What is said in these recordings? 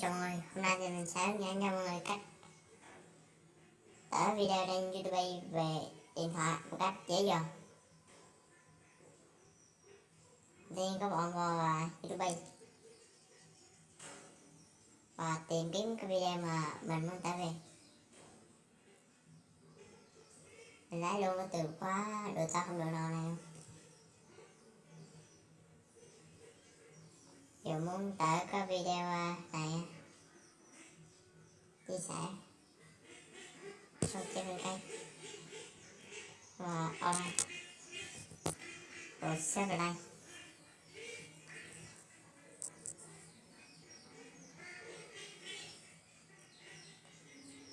chào mọi người, hôm nay thì mình sẽ hướng dẫn cho mọi người cách tải video trên YouTube về điện thoại một cách dễ dàng. Tiên các bạn vào YouTube. Và tìm kiếm cái video mà mình muốn tải về. Mình lấy luôn cái từ khóa đồ ta không được nào này không? Muốn tải cái video à, này. Chia sẻ. Cho trên kênh và online rồi share vào đây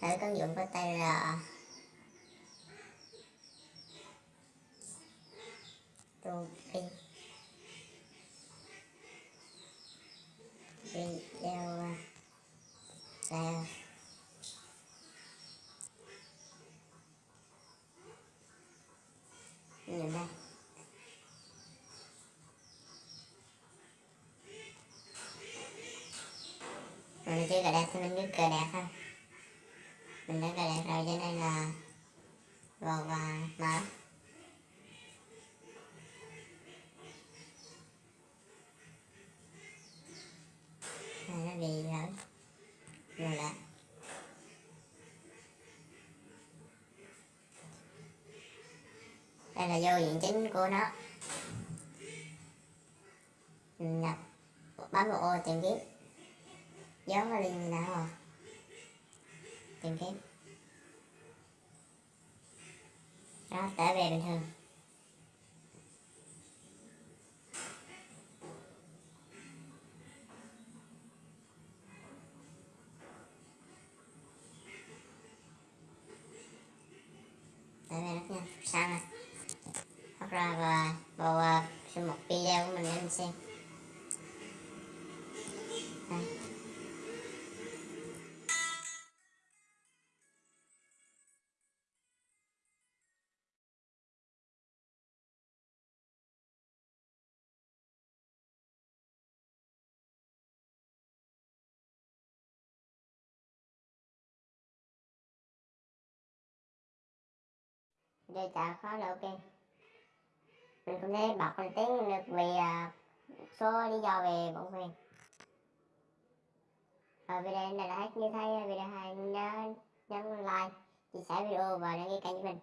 thử ứng dụng có tên là tu pin video là nhìn đây mình chơi cờ đẹp thì mình cứ cờ đẹp thôi mình đã cờ đẹp rồi, cho nên là vào và mở này, nó bị lỡ rồi lại. Đây là vô diện chính của nó. Nhập bấm vào ô tìm kiếm dấu vào liền nào rồi. Tìm kiếm đó trở về bình thường. Trở về rất nhanh sang rồi. Hoặc là vào, à, vào, vào một video của mình để mình xem. Đây tạo khó là ok. Mình cũng thấy bật lên tiếng được vì uh, à, số lý do về bản quyền và video này là hết. Như thấy à, video hay nhớ nhấn like chia sẻ video và đăng ký kênh của mình.